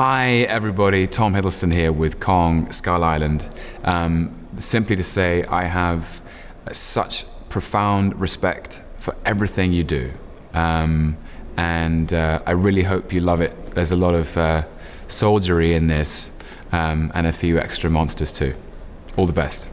Hi everybody, Tom Hiddleston here with Kong Skull Island. Um, simply to say I have such profound respect for everything you do. Um, and uh, I really hope you love it. There's a lot of uh, soldiery in this um, and a few extra monsters too. All the best.